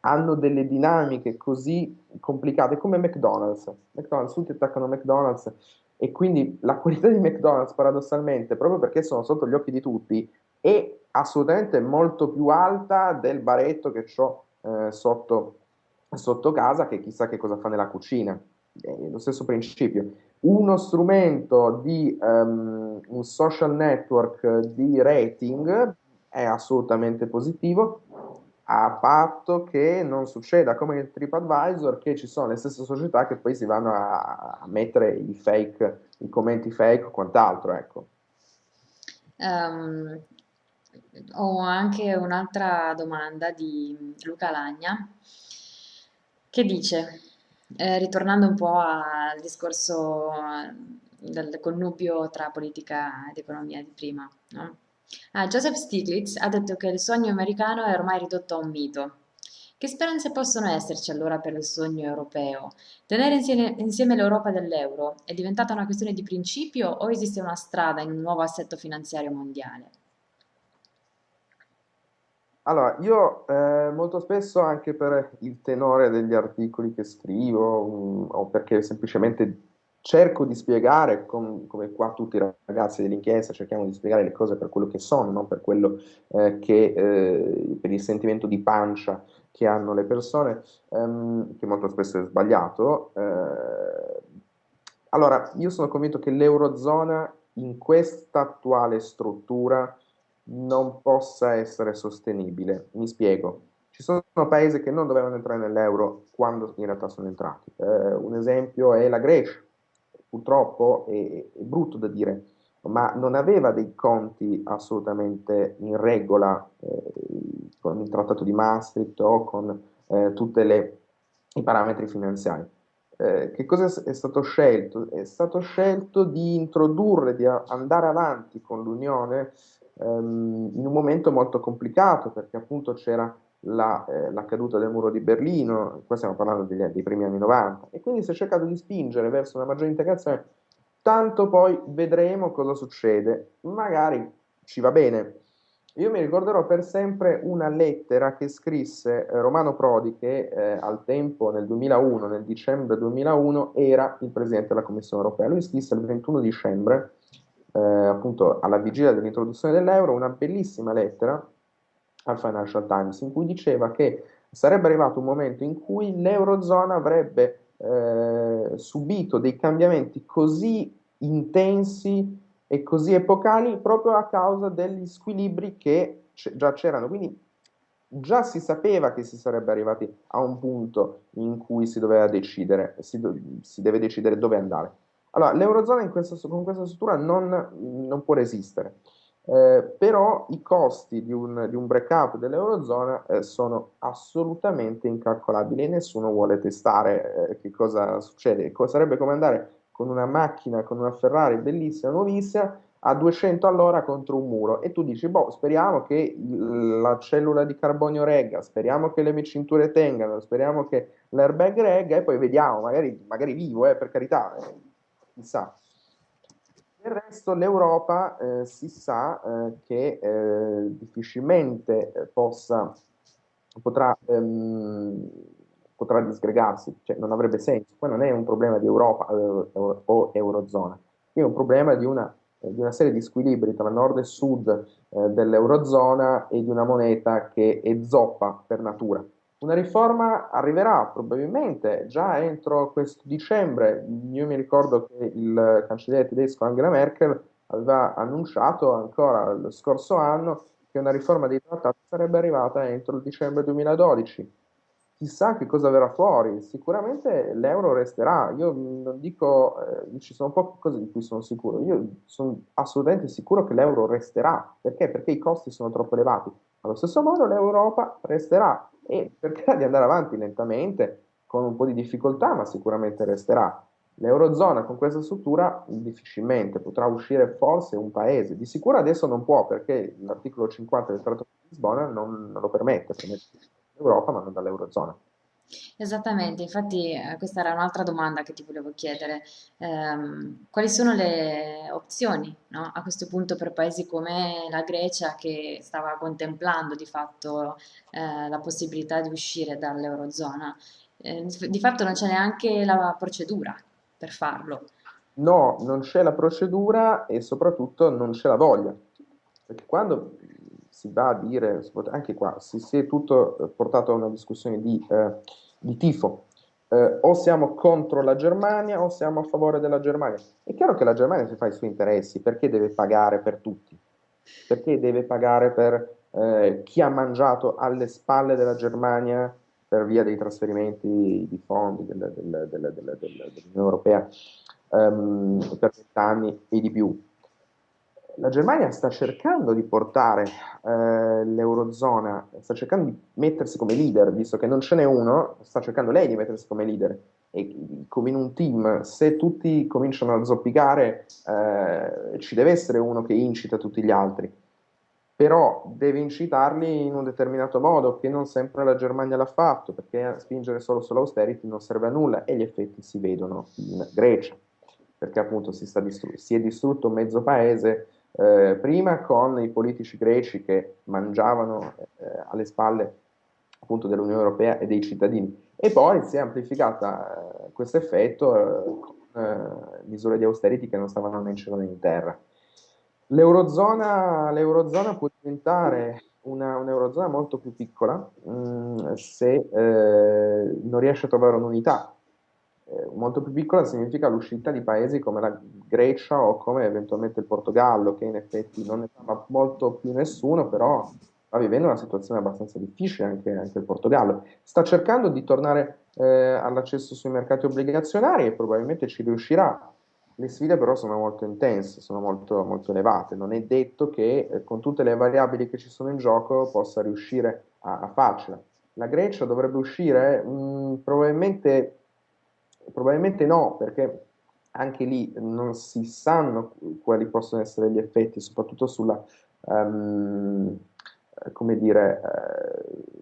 hanno delle dinamiche così complicate come McDonald's. McDonald's, tutti attaccano McDonald's e quindi la qualità di McDonald's, paradossalmente, proprio perché sono sotto gli occhi di tutti, è assolutamente molto più alta del baretto che ho eh, sotto, sotto casa, che chissà che cosa fa nella cucina. È lo stesso principio. Uno strumento di um, un social network di rating è assolutamente positivo, a patto che non succeda come nel TripAdvisor, che ci sono le stesse società che poi si vanno a, a mettere i fake, i commenti fake o quant'altro, ecco. Ehm, ho anche un'altra domanda di Luca Lagna che dice, eh, ritornando un po' al discorso eh, del connubio tra politica ed economia di prima, no? Ah, Joseph Stiglitz ha detto che il sogno americano è ormai ridotto a un mito. Che speranze possono esserci allora per il sogno europeo? Tenere insieme, insieme l'Europa dell'euro è diventata una questione di principio o esiste una strada in un nuovo assetto finanziario mondiale? Allora, io eh, molto spesso anche per il tenore degli articoli che scrivo, mh, o perché semplicemente cerco di spiegare, com- come qua tutti i ragazzi dell'inchiesta, cerchiamo di spiegare le cose per quello che sono, non per quello eh, che, eh, per il sentimento di pancia che hanno le persone, ehm, che molto spesso è sbagliato. Eh, allora, io sono convinto che l'Eurozona in questa attuale struttura non possa essere sostenibile. Mi spiego. Ci sono paesi che non dovevano entrare nell'euro quando in realtà sono entrati. Eh, un esempio è la Grecia purtroppo è, è brutto da dire, ma non aveva dei conti assolutamente in regola eh, con il trattato di Maastricht o con eh, tutti i parametri finanziari. Eh, che cosa è stato scelto? È stato scelto di introdurre, di andare avanti con l'Unione ehm, in un momento molto complicato perché appunto c'era la, eh, la, caduta del muro di Berlino, qua stiamo parlando degli, dei primi anni 90, e quindi si è cercato di spingere verso una maggiore integrazione, tanto poi vedremo cosa succede, magari ci va bene. Io mi ricorderò per sempre una lettera che scrisse eh, Romano Prodi, che eh, al tempo, nel 2001, nel dicembre 2001, era il Presidente della Commissione Europea. Lui scrisse il 21 dicembre, eh, appunto alla vigilia dell'introduzione dell'euro, una bellissima lettera al Financial Times, in cui diceva che sarebbe arrivato un momento in cui l'Eurozona avrebbe eh, subito dei cambiamenti così intensi e così epocali proprio a causa degli squilibri che già c'erano. Quindi già si sapeva che si sarebbe arrivati a un punto in cui si doveva decidere, si, do, si deve decidere dove andare. Allora, l'Eurozona questa, con questa struttura non, non può resistere. Eh, però i costi di un, di un breakout dell'Eurozona eh, sono assolutamente incalcolabili e nessuno vuole testare eh, che cosa succede. Sarebbe come andare con una macchina, con una Ferrari bellissima, nuovissima, a 200 all'ora contro un muro e tu dici, boh, speriamo che la cellula di carbonio regga, speriamo che le mie cinture tengano, speriamo che l'airbag regga e poi vediamo, magari, magari vivo, eh, per carità, eh, chissà. Del resto l'Europa eh, si sa eh, che eh, difficilmente eh, possa, potrà, ehm, potrà disgregarsi, cioè non avrebbe senso. Poi non è un problema di Europa eh, o Eurozona, è un problema di una, eh, di una, serie di squilibri tra nord e sud dell'Eurozona e di una moneta che è zoppa per natura. Una riforma arriverà probabilmente già entro questo dicembre. Io mi ricordo che il cancelliere tedesco Angela Merkel aveva annunciato ancora lo scorso anno che una riforma dei trattati sarebbe arrivata entro il dicembre 2012. Chissà che cosa verrà fuori, sicuramente l'euro resterà. Io non dico, eh, ci sono poche cose di cui sono sicuro. Io sono assolutamente sicuro che l'euro resterà. Perché? Perché i costi sono troppo elevati. Allo stesso modo l'Europa resterà e cercherà di andare avanti lentamente, con un po' di difficoltà, ma sicuramente resterà. L'Eurozona con questa struttura difficilmente potrà uscire forse un paese. Di sicuro adesso non può perché l'articolo 50 del Trattato di Lisbona non, non lo permette, permette dall'Europa ma non dall'Eurozona. Esattamente, infatti eh, questa era un'altra domanda che ti volevo chiedere. Ehm, quali sono le opzioni, no, a questo punto per paesi come la Grecia che stava contemplando di fatto eh, la possibilità di uscire dall'Eurozona? Eh, di fatto non c'è neanche la procedura per farlo. No, non c'è la procedura e soprattutto non c'è la voglia. Perché quando si va a dire, anche qua, si, si è tutto eh, portato a una discussione di, eh, di tifo. Eh, o siamo contro la Germania o siamo a favore della Germania. È chiaro che la Germania si fa i suoi interessi, perché deve pagare per tutti? Perché deve pagare per eh, chi ha mangiato alle spalle della Germania per via dei trasferimenti di fondi del, del, del, dell'Unione Europea um, per vent'anni e di più. La Germania sta cercando di portare eh, l'Eurozona, sta cercando di mettersi come leader, visto che non ce n'è uno, sta cercando lei di mettersi come leader. E come in un team, se tutti cominciano a zoppicare, eh, ci deve essere uno che incita tutti gli altri però deve incitarli in un determinato modo, che non sempre la Germania l'ha fatto, perché spingere solo sull'austerity non serve a nulla e gli effetti si vedono in Grecia, perché appunto si, distru- si è distrutto mezzo paese eh, prima con i politici greci che mangiavano eh, alle spalle appunto dell'Unione Europea e dei cittadini e poi si è amplificata eh, questo effetto eh, con eh, misure di austerity che non stavano né in cielo né in terra. L'Eurozona, può diventare una, un'Eurozona molto più piccola mh, mm, se eh, non riesce a trovare un'unità. Eh, molto più piccola significa l'uscita di paesi come la Grecia o come eventualmente il Portogallo, che in effetti non ne fa molto più nessuno, però sta vivendo una situazione abbastanza difficile anche, anche il Portogallo. Sta cercando di tornare eh, all'accesso sui mercati obbligazionari e probabilmente ci riuscirà le sfide però sono molto intense, sono molto, molto elevate. Non è detto che eh, con tutte le variabili che ci sono in gioco possa riuscire a, a farcela. La Grecia dovrebbe uscire? Mm, probabilmente, probabilmente no, perché anche lì non si sanno quali possono essere gli effetti, soprattutto sulla, um, come dire, uh,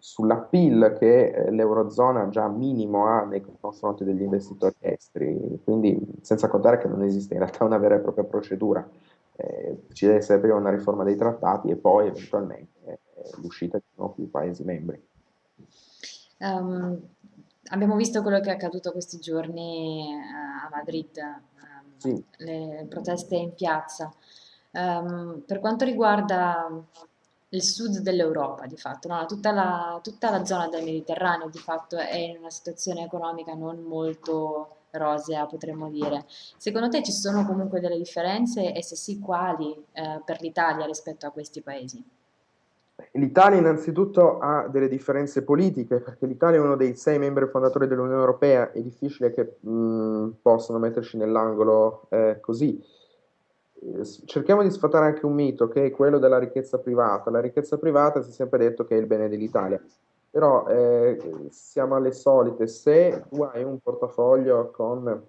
sulla PIL che eh, l'Eurozona già minimo ha nei confronti degli investitori esteri, quindi senza contare che non esiste in realtà una vera e propria procedura. Eh, ci deve essere prima una riforma dei trattati e poi eventualmente eh, l'uscita di nuovi paesi membri. Um, abbiamo visto quello che è accaduto questi giorni uh, a Madrid, um, sì. le proteste in piazza. Um, per quanto riguarda il sud dell'Europa di fatto, no? tutta, la, tutta la zona del Mediterraneo di fatto è in una situazione economica non molto rosea, potremmo dire. Secondo te ci sono comunque delle differenze e se sì, quali eh, per l'Italia rispetto a questi paesi? L'Italia innanzitutto ha delle differenze politiche perché l'Italia è uno dei sei membri fondatori dell'Unione Europea, è difficile che mh, possano metterci nell'angolo eh, così cerchiamo di sfatare anche un mito che è quello della ricchezza privata. La ricchezza privata si è sempre detto che è il bene dell'Italia, però eh, siamo alle solite. Se tu hai un portafoglio con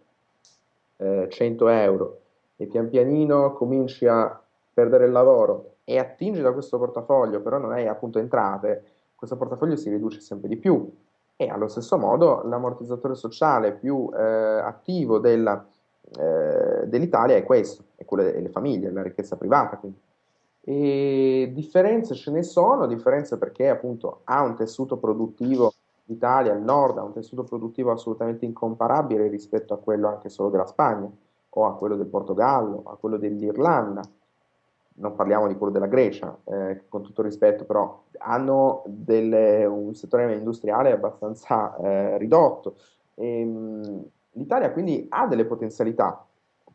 eh, 100 euro e pian pianino cominci a perdere il lavoro e attingi da questo portafoglio, però non hai appunto entrate, questo portafoglio si riduce sempre di più. E allo stesso modo l'ammortizzatore sociale più eh, attivo della eh, dell'Italia è questo, è quello delle famiglie, la ricchezza privata. Quindi. E differenze ce ne sono, differenze perché appunto ha un tessuto produttivo, l'Italia, il nord ha un tessuto produttivo assolutamente incomparabile rispetto a quello anche solo della Spagna o a quello del Portogallo, a quello dell'Irlanda. Non parliamo di quello della Grecia, eh, con tutto rispetto, però hanno delle, un settore industriale abbastanza eh, ridotto. Ehm, L'Italia quindi ha delle potenzialità,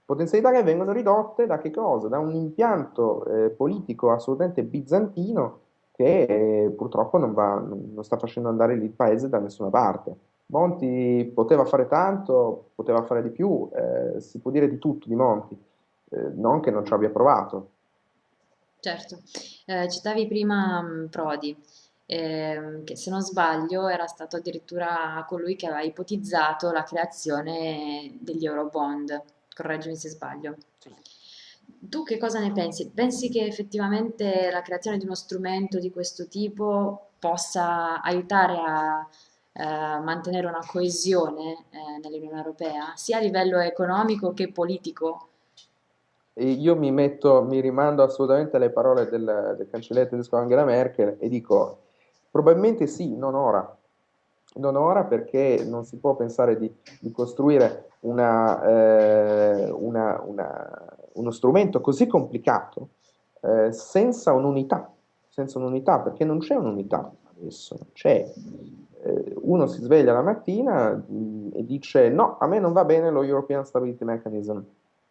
Potenzialità che vengono ridotte da che cosa? Da un impianto eh, politico assolutamente bizantino che eh, purtroppo non, va, non sta facendo andare il paese da nessuna parte. Monti poteva fare tanto, poteva fare di più, eh, si può dire di tutto di Monti, eh, non che non ci abbia provato. Certo, eh, citavi prima mh, Prodi, ehm, che se non sbaglio era stato addirittura colui che aveva ipotizzato la creazione degli Eurobond, correggimi se sbaglio. Sì. Tu che cosa ne pensi? Pensi che effettivamente la creazione di uno strumento di questo tipo possa aiutare a eh, mantenere una coesione eh, nell'Unione Europea, sia a livello economico che politico? Io mi metto, mi rimando assolutamente alle parole del, del cancelliere tedesco Angela Merkel e dico, probabilmente sì, non ora. Non ora perché non si può pensare di, di costruire una, eh, una, una, uno strumento così complicato eh, senza un'unità, senza un'unità, perché non c'è un'unità adesso, c'è eh, uno si sveglia la mattina mh, e dice no, a me non va bene lo European Stability Mechanism,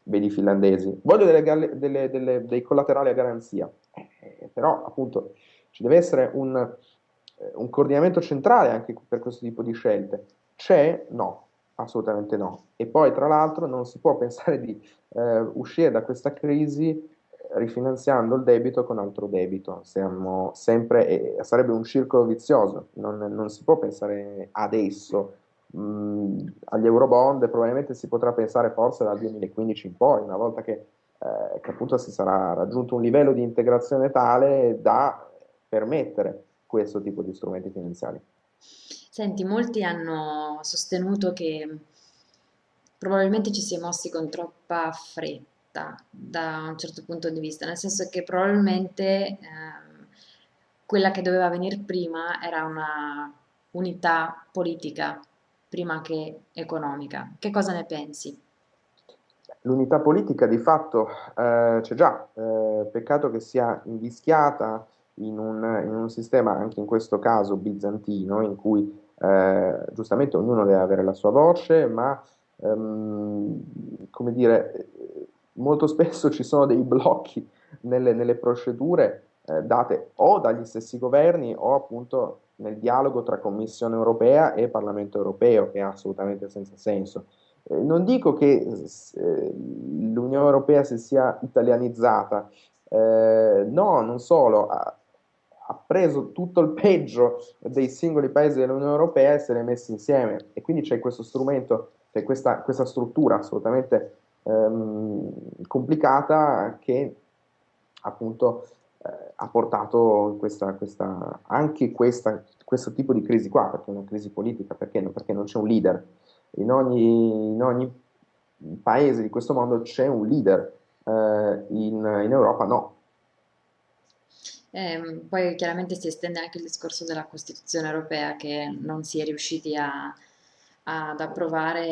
vedi i finlandesi, voglio delle, delle, delle, dei collaterali a garanzia, eh, però appunto ci deve essere un, eh, un coordinamento centrale anche per questo tipo di scelte. C'è? No, assolutamente no. E poi tra l'altro non si può [LAUGHS] pensare di eh, uscire da questa crisi rifinanziando il debito con altro debito. Sempre, eh, sarebbe un circolo vizioso, non, non si può pensare adesso mh, agli eurobond, probabilmente si potrà pensare forse dal 2015 in poi, una volta che, eh, che appunto si sarà raggiunto un livello di integrazione tale da permettere questo tipo di strumenti finanziari. Senti, molti hanno sostenuto che probabilmente ci si è mossi con troppa fretta da un certo punto di vista, nel senso che probabilmente ehm, quella che doveva venire prima era una unità politica prima che economica. Che cosa ne pensi? L'unità politica di fatto eh, c'è già, eh, peccato che sia invischiata in un, in un, sistema, anche in questo caso bizantino, in cui eh, giustamente ognuno deve avere la sua voce, ma ehm, come dire, molto spesso ci sono dei blocchi nelle, nelle procedure eh, date o dagli stessi governi o appunto nel dialogo tra Commissione europea e Parlamento europeo, che è assolutamente senza senso. Eh, non dico che eh, l'Unione europea si sia italianizzata, eh, no, non solo, ha, ha, preso tutto il peggio dei singoli paesi dell'Unione europea e se li ha messi insieme e quindi c'è questo strumento, c'è questa, questa struttura assolutamente ehm, complicata che appunto ha portato questa, questa, anche questa, questo tipo di crisi qua, perché è una crisi politica, perché, perché non c'è un leader. In ogni, in ogni, paese di questo mondo c'è un leader, eh, in, in, Europa no. Eh, poi chiaramente si estende anche il discorso della Costituzione europea che non si è riusciti a, ad approvare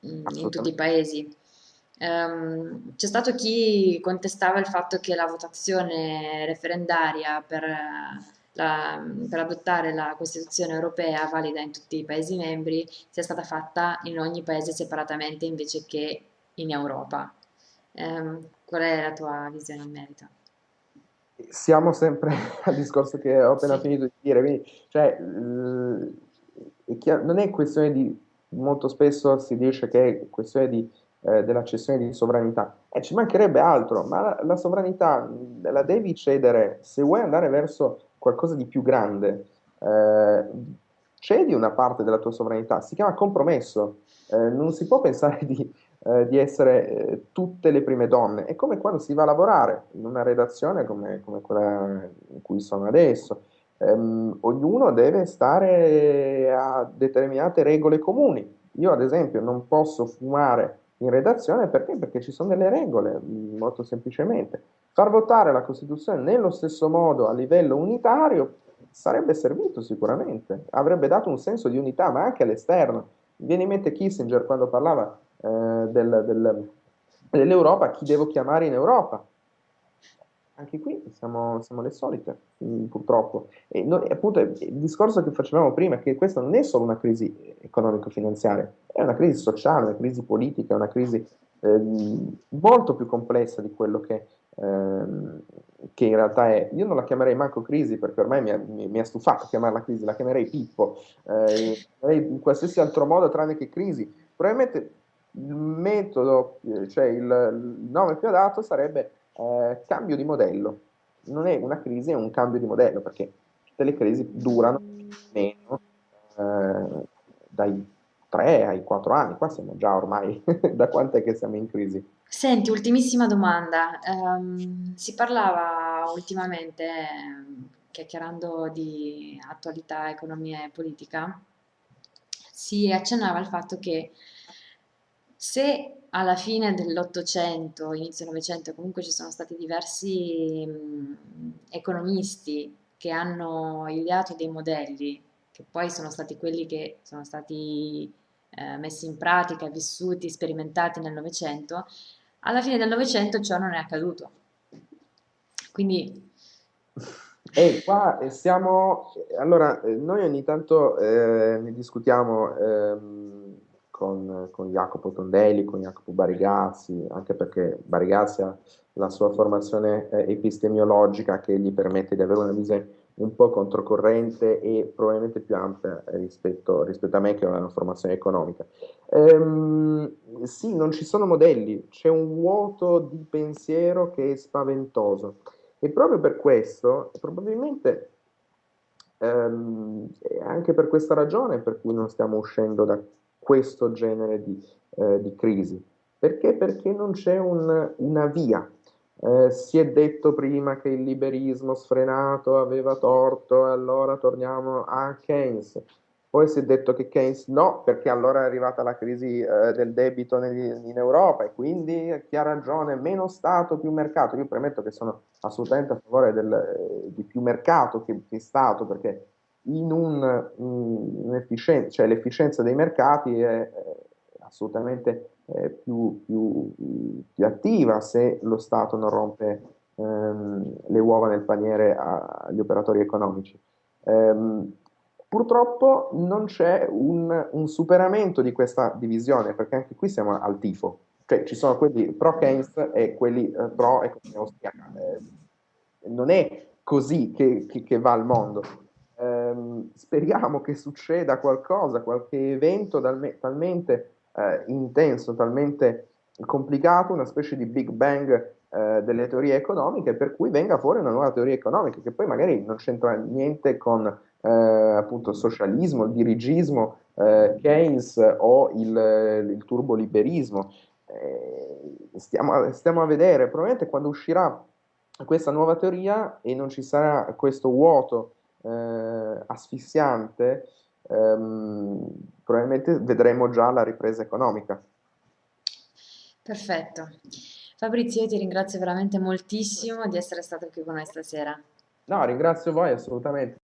in, in tutti i paesi. Um, c'è stato chi contestava il fatto che la votazione referendaria per, la, per, adottare la Costituzione europea valida in tutti i Paesi membri sia stata fatta in ogni paese separatamente invece che in Europa. Um, qual è la tua visione in merito? Siamo sempre [LAUGHS] al discorso che ho appena sì. finito di dire, quindi, cioè, è chiaro, non è questione di molto spesso si dice che è questione di, eh, della cessione di sovranità. E eh, ci mancherebbe altro, ma la, la, sovranità la devi cedere se vuoi andare verso qualcosa di più grande. Eh, cedi una parte della tua sovranità, si chiama compromesso. Eh, non si può pensare di, eh, di essere tutte le prime donne. È come quando si va a lavorare in una redazione come, come quella in cui sono adesso ehm, ognuno deve stare a determinate regole comuni. Io, ad esempio, non posso fumare in redazione perché? Perché ci sono delle regole, molto semplicemente. Far votare la Costituzione nello stesso modo a livello unitario sarebbe servito sicuramente, avrebbe dato un senso di unità, ma anche all'esterno. Viene in mente Kissinger quando parlava eh, del, del, dell'Europa, chi devo chiamare in Europa? Anche qui siamo, siamo le solite, purtroppo. E noi, appunto il discorso che facevamo prima è che questa non è solo una crisi economico-finanziaria, è una crisi sociale, una crisi politica, una crisi ehm, molto più complessa di quello che, ehm, che in realtà è. Io non la chiamerei manco crisi perché ormai mi ha, mi- mi ha stufato chiamarla crisi, la chiamerei Pippo, eh, in qualsiasi altro modo tranne che crisi. Probabilmente il metodo, eh, cioè il, il nome più adatto sarebbe eh, cambio di modello. Non è una crisi, è un cambio di modello perché tutte le crisi durano meno eh, dai 3 ai 4 anni, qua siamo già ormai, [LAUGHS] da quant'è che siamo in crisi? Senti, ultimissima domanda. Ehm, si parlava ultimamente, chiacchierando di attualità, economia e politica, si accennava al fatto che se alla fine dell'Ottocento, inizio Novecento, comunque ci sono stati diversi mh, economisti che hanno ideato dei modelli, che poi sono stati quelli che sono stati eh, messi in pratica, vissuti, sperimentati nel Novecento, alla fine del Novecento ciò non è accaduto. Quindi, [LAUGHS] E qua eh, siamo, allora, eh, noi ogni tanto eh, ne discutiamo ehm, con, con Jacopo Tondelli, con Jacopo Barigazzi, anche perché Barigazzi ha la sua formazione eh, epistemiologica che gli permette di avere una visione un po' controcorrente e probabilmente più ampia rispetto, rispetto a me che ho una formazione economica. Ehm, sì, non ci sono modelli, c'è un vuoto di pensiero che è spaventoso. E proprio per questo, probabilmente ehm, anche per questa ragione per cui non stiamo uscendo da questo genere di, eh, di crisi. Perché? Perché non c'è un- una via. Eh, si è detto prima che il liberismo sfrenato aveva torto, e allora torniamo a Keynes. Poi si è detto che Keynes no, perché allora è arrivata la crisi eh, del debito negli- in Europa e quindi chi ha ragione, meno Stato, più mercato. Io premetto che sono assolutamente a favore del, eh, di più mercato che, che Stato, perché in un, un- un'efficienza, cioè l'efficienza dei mercati è, assolutamente eh, più, più- più attiva se lo Stato non rompe ehm, le uova nel paniere agli operatori economici. Ehm, purtroppo non c'è un, un superamento di questa divisione, perché anche qui siamo al tifo, cioè ci sono quelli pro Keynes e quelli eh, pro economia austriaca. Eh, non è così che, che- che va il mondo. Ehm, speriamo che succeda qualcosa, qualche evento talme- talmente eh, intenso, talmente complicato, una specie di Big Bang eh, delle teorie economiche, per cui venga fuori una nuova teoria economica, che poi magari non c'entra niente con eh, appunto il socialismo, il dirigismo, eh, Keynes o il, il turboliberismo. Eh, stiamo, stiamo a vedere, probabilmente quando uscirà questa nuova teoria e non ci sarà questo vuoto eh, asfissiante, ehm, probabilmente vedremo già la ripresa economica. perfetto. Fabrizio, io ti ringrazio veramente moltissimo di essere stato qui con noi stasera. No, ringrazio voi assolutamente.